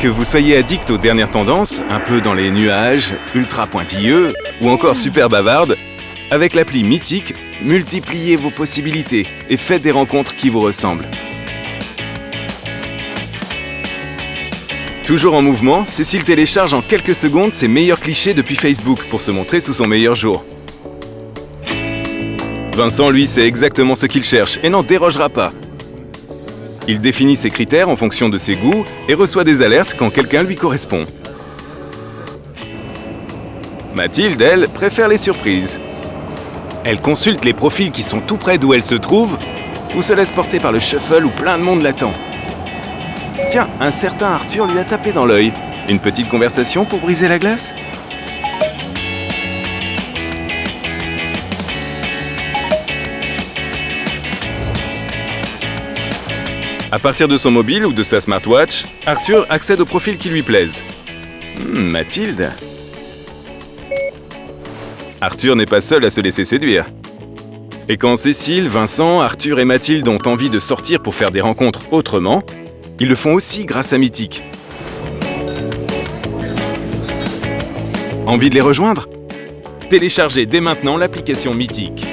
Que vous soyez addict aux dernières tendances, un peu dans les nuages, ultra pointilleux ou encore super bavarde, avec l'appli Mythique, multipliez vos possibilités et faites des rencontres qui vous ressemblent. Toujours en mouvement, Cécile télécharge en quelques secondes ses meilleurs clichés depuis Facebook pour se montrer sous son meilleur jour. Vincent, lui, sait exactement ce qu'il cherche et n'en dérogera pas. Il définit ses critères en fonction de ses goûts et reçoit des alertes quand quelqu'un lui correspond. Mathilde, elle, préfère les surprises. Elle consulte les profils qui sont tout près d'où elle se trouve ou se laisse porter par le shuffle où plein de monde l'attend. Tiens, un certain Arthur lui a tapé dans l'œil. Une petite conversation pour briser la glace? À partir de son mobile ou de sa smartwatch, Arthur accède aux profils qui lui plaisent. Hmm, Mathilde Arthur n'est pas seul à se laisser séduire. Et quand Cécile, Vincent, Arthur et Mathilde ont envie de sortir pour faire des rencontres autrement, ils le font aussi grâce à Mythique. Envie de les rejoindre? Téléchargez dès maintenant l'application Mythique.